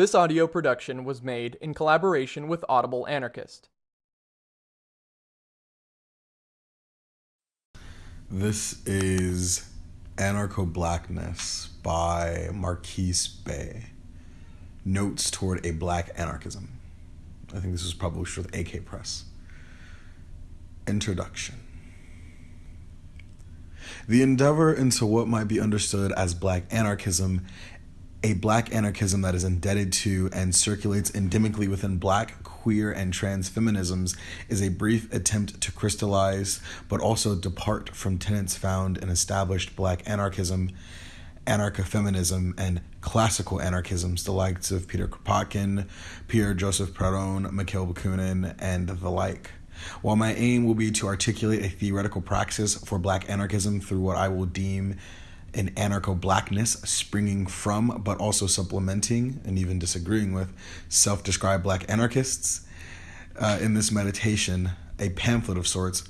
This audio production was made in collaboration with Audible Anarchist. This is Anarcho Blackness by Marquis Bey. Notes toward a Black Anarchism. I think this was published with AK Press. Introduction. The endeavor into what might be understood as black anarchism a black anarchism that is indebted to and circulates endemically within black, queer, and trans feminisms is a brief attempt to crystallize but also depart from tenets found in established black anarchism, anarcho feminism, and classical anarchisms, the likes of Peter Kropotkin, Pierre Joseph Proudhon, Mikhail Bakunin, and the like. While my aim will be to articulate a theoretical praxis for black anarchism through what I will deem an anarcho blackness springing from, but also supplementing and even disagreeing with self described black anarchists. Uh, in this meditation, a pamphlet of sorts,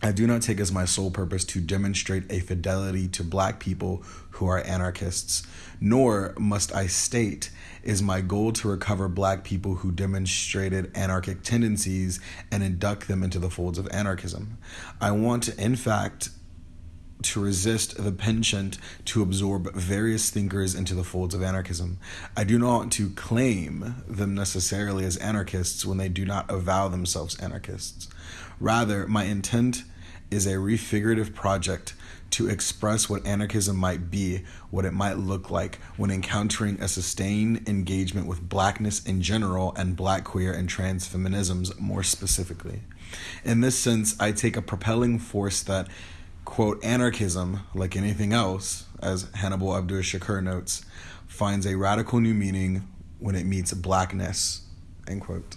I do not take as my sole purpose to demonstrate a fidelity to black people who are anarchists, nor must I state is my goal to recover black people who demonstrated anarchic tendencies and induct them into the folds of anarchism. I want in fact, to resist the penchant to absorb various thinkers into the folds of anarchism. I do not want to claim them necessarily as anarchists when they do not avow themselves anarchists. Rather, my intent is a refigurative project to express what anarchism might be, what it might look like when encountering a sustained engagement with blackness in general and black queer and trans feminisms more specifically. In this sense, I take a propelling force that quote, anarchism, like anything else, as Hannibal Abdul Shakur notes, finds a radical new meaning when it meets blackness, end quote.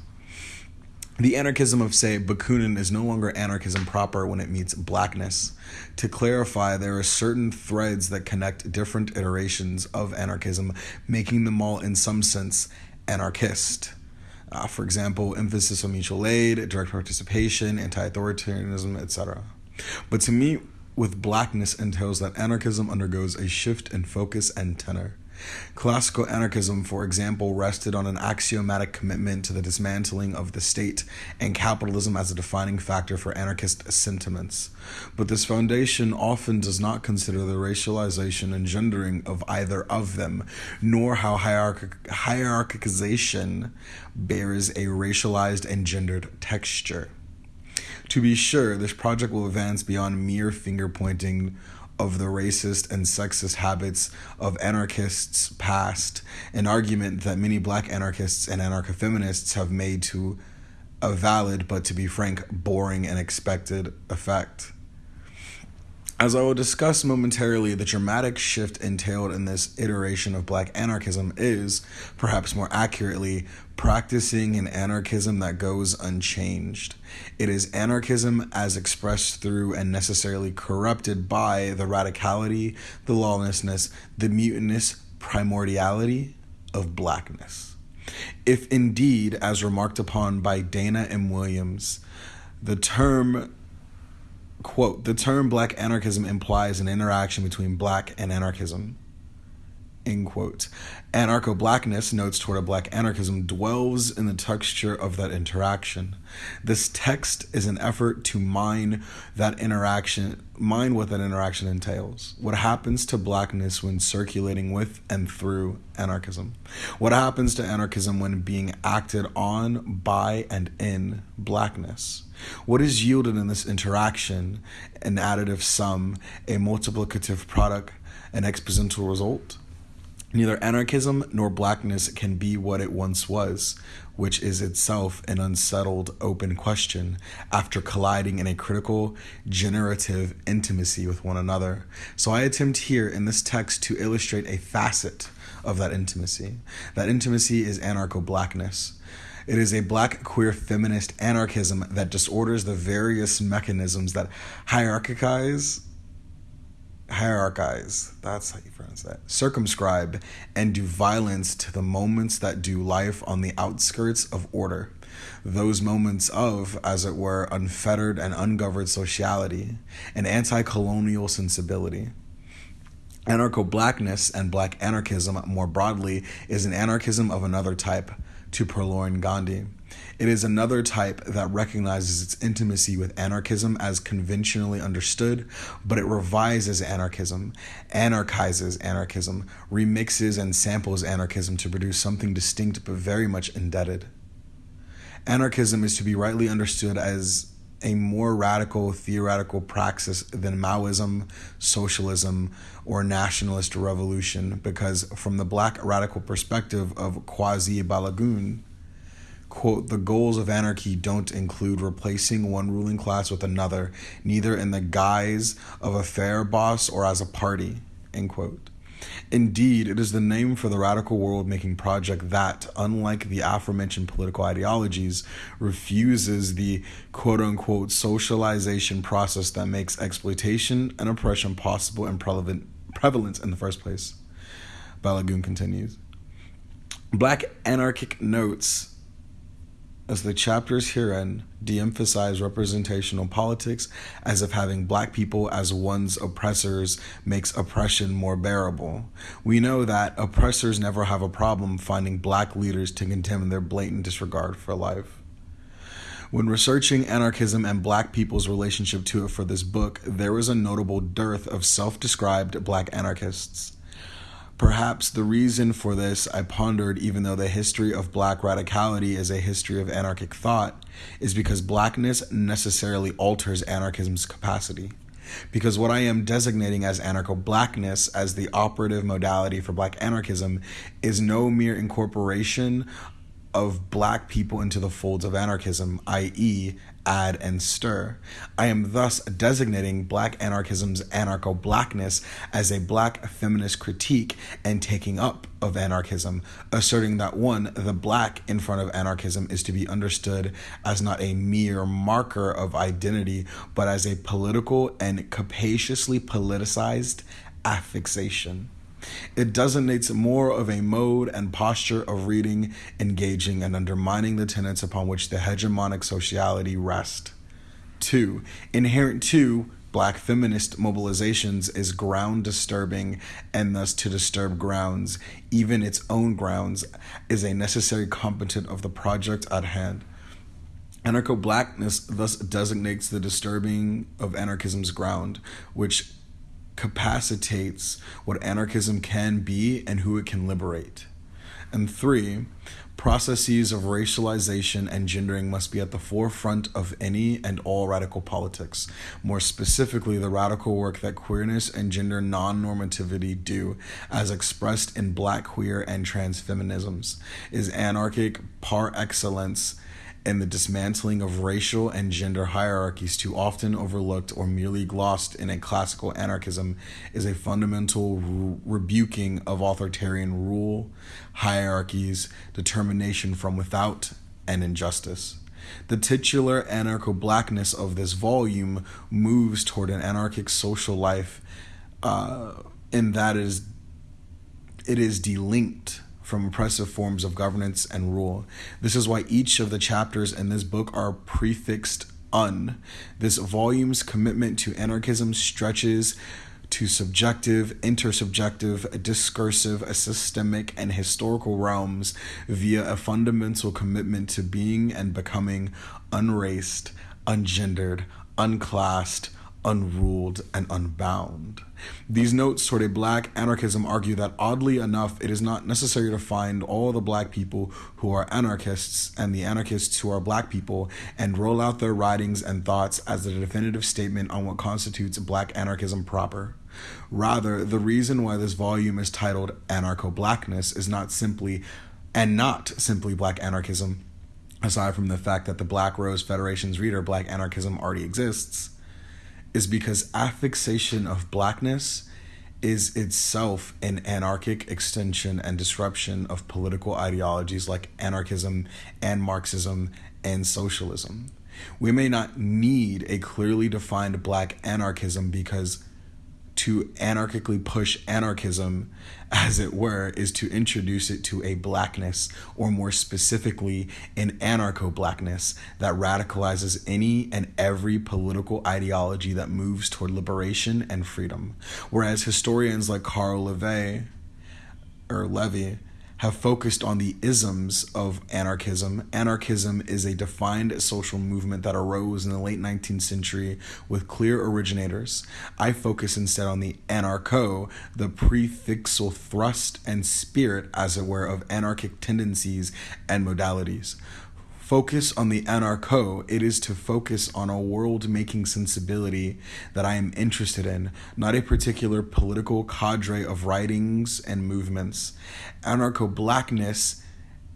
The anarchism of, say, Bakunin is no longer anarchism proper when it meets blackness. To clarify, there are certain threads that connect different iterations of anarchism, making them all, in some sense, anarchist. Uh, for example, emphasis on mutual aid, direct participation, anti authoritarianism, etc. But to me, with blackness entails that anarchism undergoes a shift in focus and tenor. Classical anarchism, for example, rested on an axiomatic commitment to the dismantling of the state and capitalism as a defining factor for anarchist sentiments. But this foundation often does not consider the racialization and gendering of either of them, nor how hierarch- hierarchization bears a racialized and gendered texture. To be sure, this project will advance beyond mere finger pointing of the racist and sexist habits of anarchists past, an argument that many black anarchists and anarcho feminists have made to a valid, but to be frank, boring and expected effect. As I will discuss momentarily, the dramatic shift entailed in this iteration of black anarchism is, perhaps more accurately, practicing an anarchism that goes unchanged. It is anarchism as expressed through and necessarily corrupted by the radicality, the lawlessness, the mutinous primordiality of blackness. If indeed, as remarked upon by Dana M. Williams, the term quote the term black anarchism implies an interaction between black and anarchism end quote. Anarcho blackness notes toward a black anarchism dwells in the texture of that interaction. This text is an effort to mine that interaction mine what that interaction entails. What happens to blackness when circulating with and through anarchism? What happens to anarchism when being acted on by and in blackness? What is yielded in this interaction? An additive sum, a multiplicative product, an exponential result? Neither anarchism nor blackness can be what it once was, which is itself an unsettled open question after colliding in a critical, generative intimacy with one another. So I attempt here in this text to illustrate a facet of that intimacy. That intimacy is anarcho blackness. It is a black queer feminist anarchism that disorders the various mechanisms that hierarchize hierarchize. That's how you pronounce that. Circumscribe and do violence to the moments that do life on the outskirts of order. Those moments of as it were unfettered and ungoverned sociality and anti-colonial sensibility. Anarcho blackness and black anarchism more broadly is an anarchism of another type, to Purloin Gandhi. It is another type that recognizes its intimacy with anarchism as conventionally understood, but it revises anarchism, anarchizes anarchism, remixes and samples anarchism to produce something distinct but very much indebted. Anarchism is to be rightly understood as a more radical theoretical praxis than Maoism, socialism, or nationalist revolution, because from the black radical perspective of Kuwasi Balagoon, quote, the goals of anarchy don't include replacing one ruling class with another, neither in the guise of a fair boss or as a party, end quote. Indeed, it is the name for the radical world making project that, unlike the aforementioned political ideologies, refuses the quote unquote socialization process that makes exploitation and oppression possible and prevalent, prevalent in the first place. Balagoon continues. Black anarchic notes as the chapters herein de emphasize representational politics as if having black people as one's oppressors makes oppression more bearable. We know that oppressors never have a problem finding black leaders to condemn their blatant disregard for life. When researching anarchism and black people's relationship to it for this book, there was a notable dearth of self described black anarchists. Perhaps the reason for this, I pondered, even though the history of black radicality is a history of anarchic thought, is because blackness necessarily alters anarchism's capacity. Because what I am designating as anarcho blackness as the operative modality for black anarchism is no mere incorporation of black people into the folds of anarchism, i.e., add and stir. I am thus designating black anarchism's anarcho blackness as a black feminist critique and taking up of anarchism, asserting that one, the black in front of anarchism is to be understood as not a mere marker of identity, but as a political and capaciously politicized affixation. It designates more of a mode and posture of reading, engaging, and undermining the tenets upon which the hegemonic sociality rest. Two, inherent to black feminist mobilizations is ground disturbing, and thus to disturb grounds, even its own grounds, is a necessary component of the project at hand. Anarcho blackness thus designates the disturbing of anarchism's ground, which capacitates what anarchism can be and who it can liberate. And three, processes of racialization and gendering must be at the forefront of any and all radical politics. More specifically, the radical work that queerness and gender non normativity do, as expressed in black, queer, and trans feminisms, is anarchic par excellence and the dismantling of racial and gender hierarchies too often overlooked or merely glossed in a classical anarchism is a fundamental re- rebuking of authoritarian rule, hierarchies, determination from without, and injustice. The titular anarcho blackness of this volume moves toward an anarchic social life uh, in that is it is delinked from oppressive forms of governance and rule. This is why each of the chapters in this book are prefixed un. This volume's commitment to anarchism stretches to subjective, intersubjective, discursive, systemic, and historical realms via a fundamental commitment to being and becoming unraced, ungendered, unclassed, unruled, and unbound. These notes toward a black anarchism argue that oddly enough, it is not necessary to find all the black people who are anarchists and the anarchists who are black people and roll out their writings and thoughts as a definitive statement on what constitutes black anarchism proper. Rather, the reason why this volume is titled Anarcho Blackness is not simply, and not simply black anarchism, aside from the fact that the Black Rose Federation's reader, Black Anarchism, already exists is because affixation of blackness is itself an anarchic extension and disruption of political ideologies like anarchism and Marxism and socialism. We may not need a clearly defined black anarchism because to anarchically push anarchism, as it were, is to introduce it to a blackness, or more specifically, an anarcho blackness that radicalizes any and every political ideology that moves toward liberation and freedom. Whereas historians like Carl Levy or Levy have focused on the isms of anarchism. Anarchism is a defined social movement that arose in the late 19th century with clear originators. I focus instead on the anarcho, the prefixal thrust and spirit, as it were, of anarchic tendencies and modalities focus on the anarcho, it is to focus on a world making sensibility that I am interested in, not a particular political cadre of writings and movements. Anarcho blackness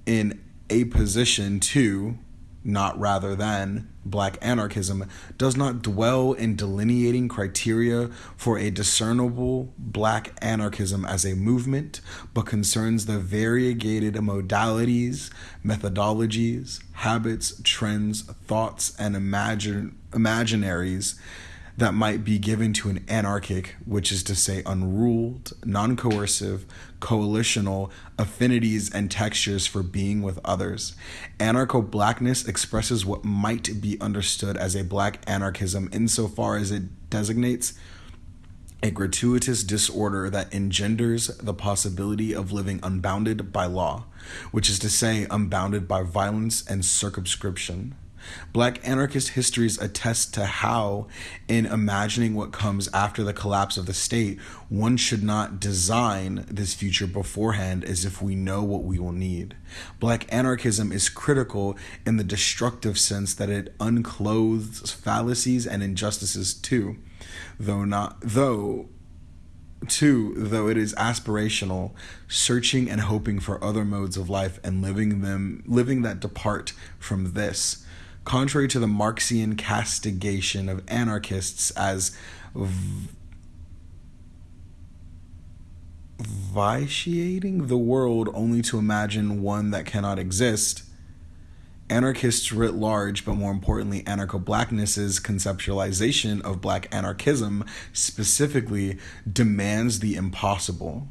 in a position to not rather than, black anarchism does not dwell in delineating criteria for a discernible black anarchism as a movement, but concerns the variegated modalities, methodologies, habits, trends, thoughts, and imagine, imaginaries that might be given to an anarchic, which is to say, unruled, non coercive, coalitional affinities and textures for being with others. Anarcho blackness expresses what might be understood as a black anarchism insofar as it designates a gratuitous disorder that engenders the possibility of living unbounded by law, which is to say, unbounded by violence and circumscription. Black anarchist histories attest to how, in imagining what comes after the collapse of the state, one should not design this future beforehand as if we know what we will need. Black anarchism is critical in the destructive sense that it unclothes fallacies and injustices too, though not though Two, though it is aspirational, searching and hoping for other modes of life and living them living that depart from this contrary to the Marxian castigation of anarchists as v- vitiating the world only to imagine one that cannot exist. Anarchists writ large, but more importantly, anarcho blackness's conceptualization of black anarchism specifically demands the impossible.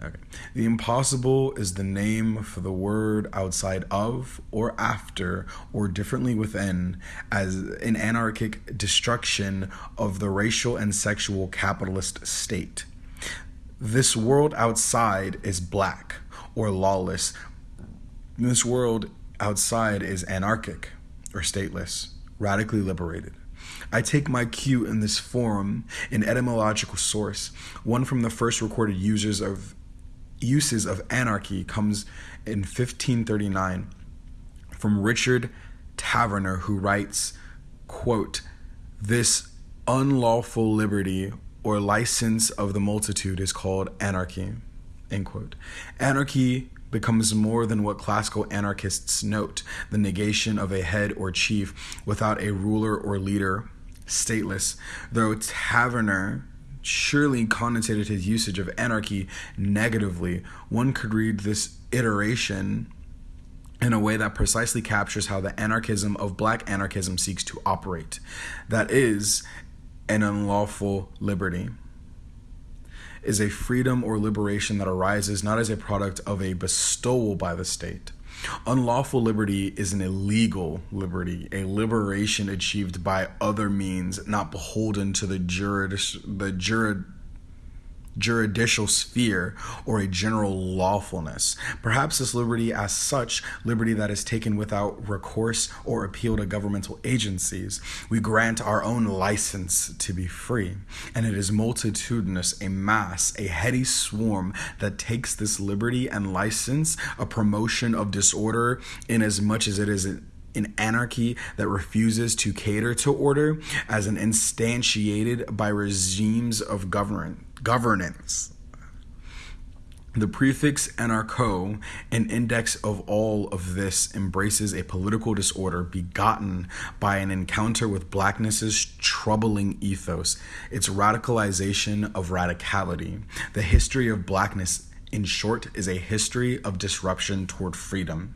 Okay. The impossible is the name for the word outside of, or after, or differently within, as an anarchic destruction of the racial and sexual capitalist state. This world outside is black or lawless. This world outside is anarchic or stateless, radically liberated. I take my cue in this form, an etymological source, one from the first recorded users of uses of anarchy comes in 1539 from Richard Taverner, who writes, quote, This unlawful liberty or license of the multitude is called anarchy. End quote. Anarchy becomes more than what classical anarchists note the negation of a head or chief without a ruler or leader, stateless, though Taverner surely connotated his usage of anarchy negatively. One could read this iteration in a way that precisely captures how the anarchism of black anarchism seeks to operate. That is, an unlawful liberty is a freedom or liberation that arises not as a product of a bestowal by the state, Unlawful liberty is an illegal liberty, a liberation achieved by other means, not beholden to the jurid- the jurid- juridical sphere or a general lawfulness. Perhaps this liberty, as such, liberty that is taken without recourse or appeal to governmental agencies, we grant our own license to be free. And it is multitudinous, a mass, a heady swarm that takes this liberty and license, a promotion of disorder, in as much as it is an anarchy that refuses to cater to order as an instantiated by regimes of government governance. The prefix anarcho, an index of all of this, embraces a political disorder begotten by an encounter with blackness's troubling ethos, its radicalization of radicality. The history of blackness, in short, is a history of disruption toward freedom.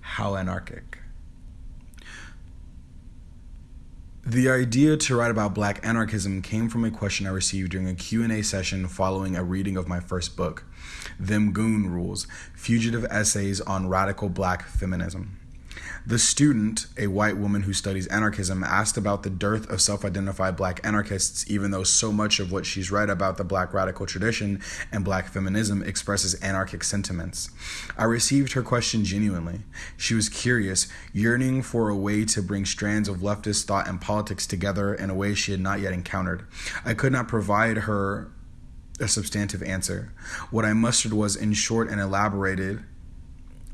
How anarchic. The idea to write about black anarchism came from a question I received during a Q&A session following a reading of my first book, Them Goon Rules: Fugitive Essays on Radical Black Feminism. The student, a white woman who studies anarchism, asked about the dearth of self identified black anarchists, even though so much of what she's read about the black radical tradition and black feminism expresses anarchic sentiments. I received her question genuinely. She was curious, yearning for a way to bring strands of leftist thought and politics together in a way she had not yet encountered. I could not provide her a substantive answer. What I mustered was, in short and elaborated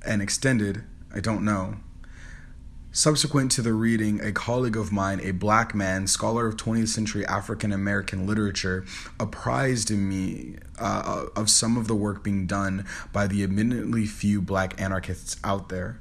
and extended, I don't know. Subsequent to the reading, a colleague of mine, a black man, scholar of 20th century African American literature, apprised me uh, of some of the work being done by the admittedly few black anarchists out there.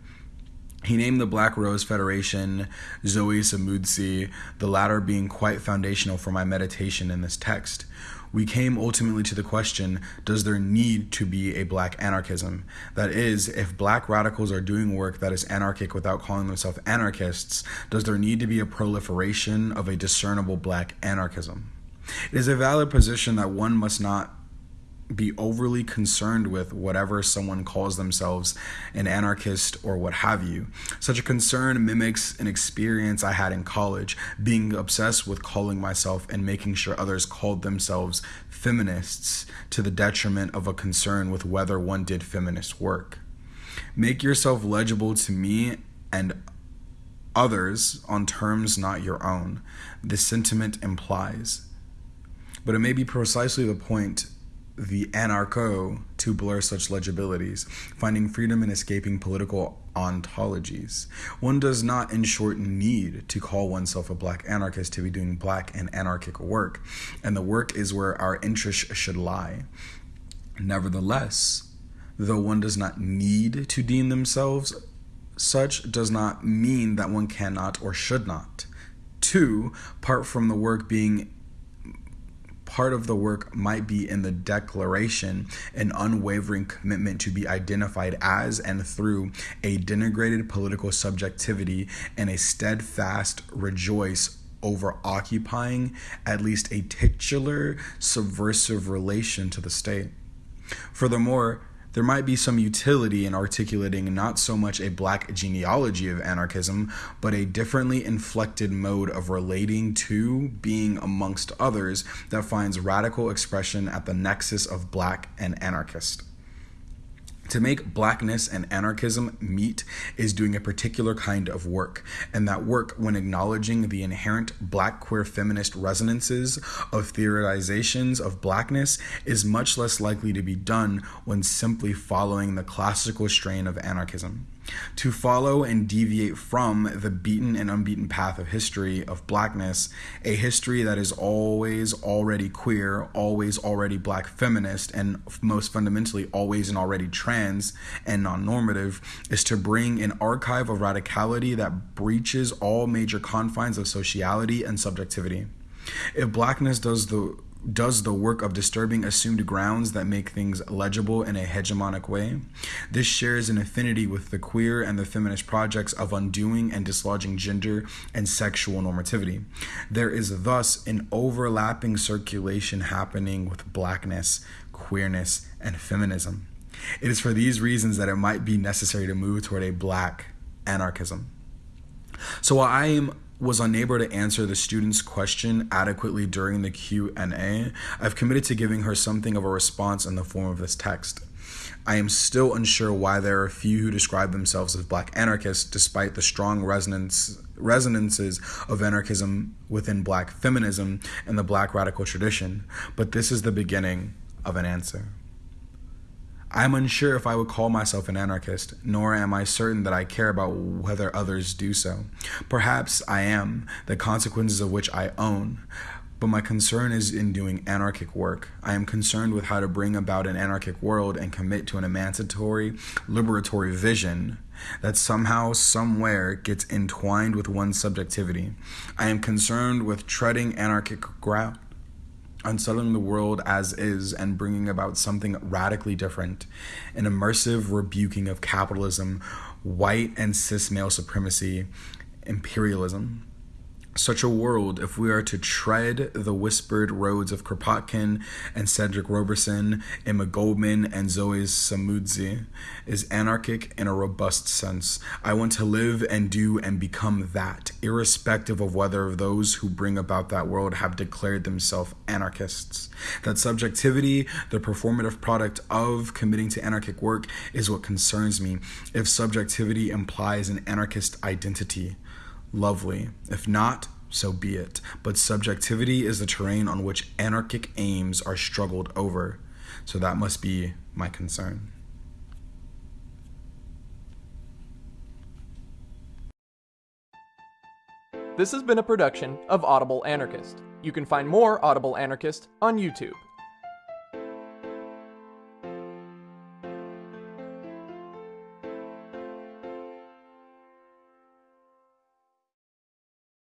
He named the Black Rose Federation Zoe Samudzi, the latter being quite foundational for my meditation in this text we came ultimately to the question does there need to be a black anarchism? That is, if black radicals are doing work that is anarchic without calling themselves anarchists, does there need to be a proliferation of a discernible black anarchism? It is a valid position that one must not be overly concerned with whatever someone calls themselves an anarchist or what have you. Such a concern mimics an experience I had in college, being obsessed with calling myself and making sure others called themselves feminists to the detriment of a concern with whether one did feminist work. Make yourself legible to me and others on terms not your own, this sentiment implies. But it may be precisely the point the anarcho to blur such legibilities, finding freedom in escaping political ontologies. One does not, in short, need to call oneself a black anarchist to be doing black and anarchic work, and the work is where our interest should lie. Nevertheless, though one does not need to deem themselves such, does not mean that one cannot or should not. Two, part from the work being part of the work might be in the declaration an unwavering commitment to be identified as and through a denigrated political subjectivity and a steadfast rejoice over occupying at least a titular subversive relation to the state. Furthermore, there might be some utility in articulating not so much a black genealogy of anarchism, but a differently inflected mode of relating to being amongst others that finds radical expression at the nexus of black and anarchist. To make blackness and anarchism meet is doing a particular kind of work, and that work, when acknowledging the inherent black queer feminist resonances of theorizations of blackness, is much less likely to be done when simply following the classical strain of anarchism. To follow and deviate from the beaten and unbeaten path of history of blackness, a history that is always already queer, always already black feminist, and most fundamentally always and already trans and non normative, is to bring an archive of radicality that breaches all major confines of sociality and subjectivity. If blackness does the does the work of disturbing assumed grounds that make things legible in a hegemonic way. This shares an affinity with the queer and the feminist projects of undoing and dislodging gender and sexual normativity. There is thus an overlapping circulation happening with blackness, queerness, and feminism. It is for these reasons that it might be necessary to move toward a black anarchism. So while I am was unable to answer the student's question adequately during the Q&A, I've committed to giving her something of a response in the form of this text. I am still unsure why there are a few who describe themselves as black anarchists despite the strong resonance resonances of anarchism within black feminism and the black radical tradition, but this is the beginning of an answer. I'm unsure if I would call myself an anarchist, nor am I certain that I care about whether others do so. Perhaps I am, the consequences of which I own. But my concern is in doing anarchic work. I am concerned with how to bring about an anarchic world and commit to an emancipatory, liberatory vision that somehow, somewhere gets entwined with one's subjectivity. I am concerned with treading anarchic ground unsettling the world as is and bringing about something radically different an immersive rebuking of capitalism, white and cis male supremacy, imperialism. Such a world, if we are to tread the whispered roads of Kropotkin and Cedric Robinson, Emma Goldman, and Zoe Samudzi, is anarchic in a robust sense. I want to live and do and become that, irrespective of whether those who bring about that world have declared themselves anarchists. That subjectivity, the performative product of committing to anarchic work, is what concerns me. If subjectivity implies an anarchist identity, lovely. If not, so be it. But subjectivity is the terrain on which anarchic aims are struggled over. So that must be my concern. This has been a production of Audible Anarchist. You can find more Audible Anarchist on YouTube.